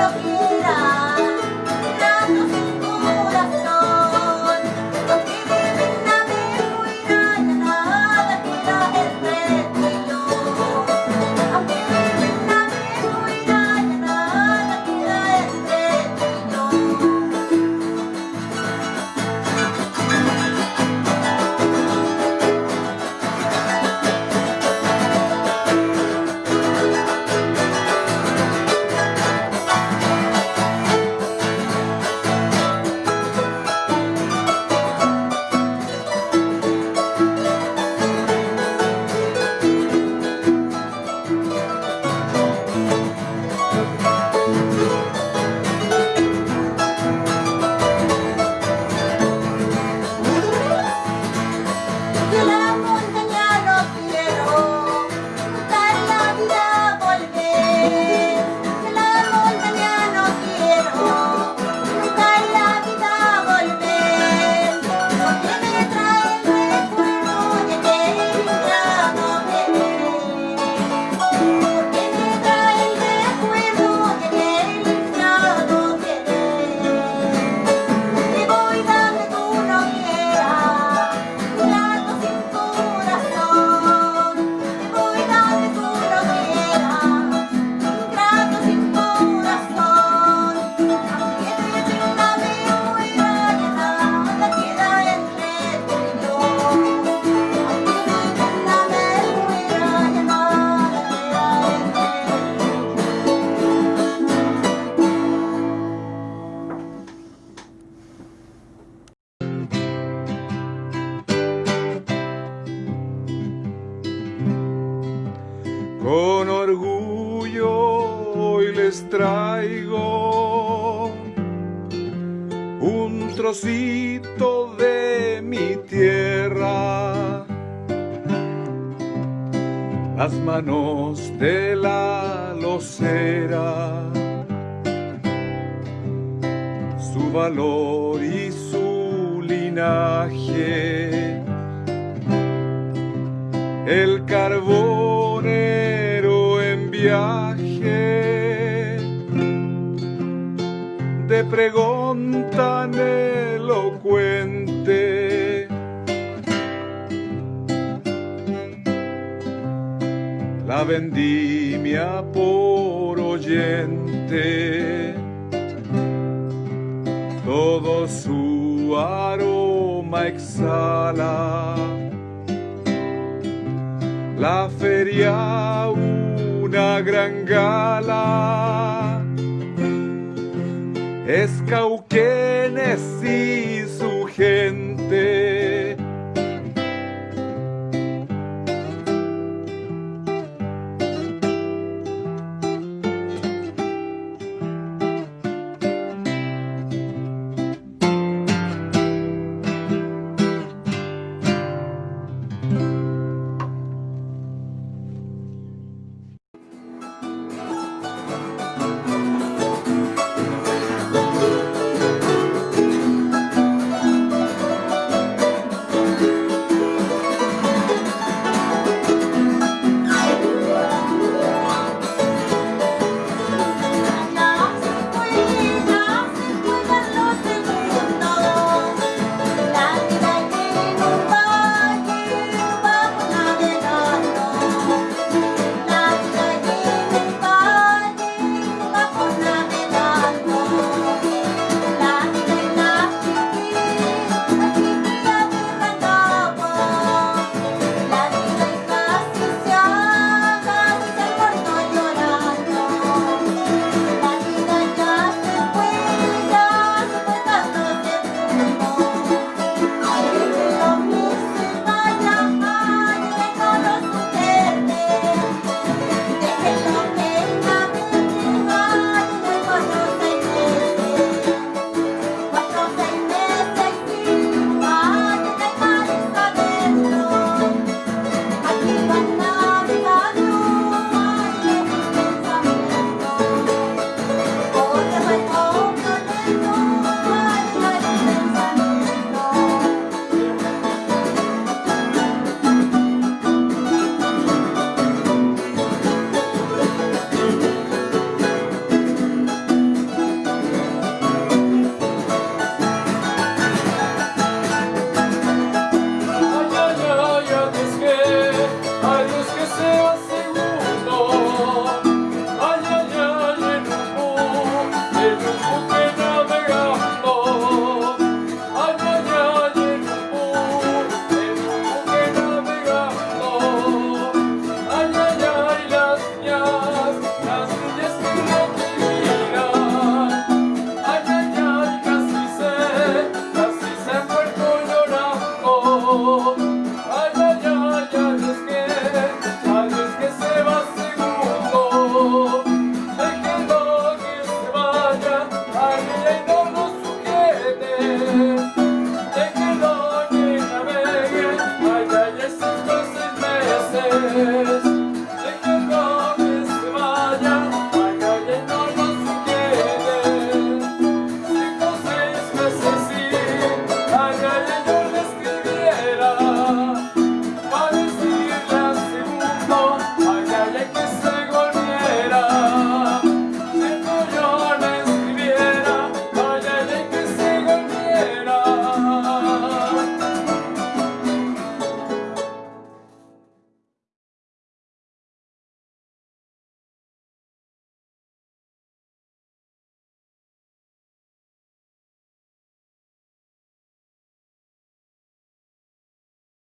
하나뿐 뭐 con orgullo hoy les traigo un trocito de mi tierra, las manos de la locera, su valor y su linaje, el carbón de pregón tan elocuente. La vendimia por oyente, todo su aroma exhala. La feria una gran gala es Cauquenes y su gente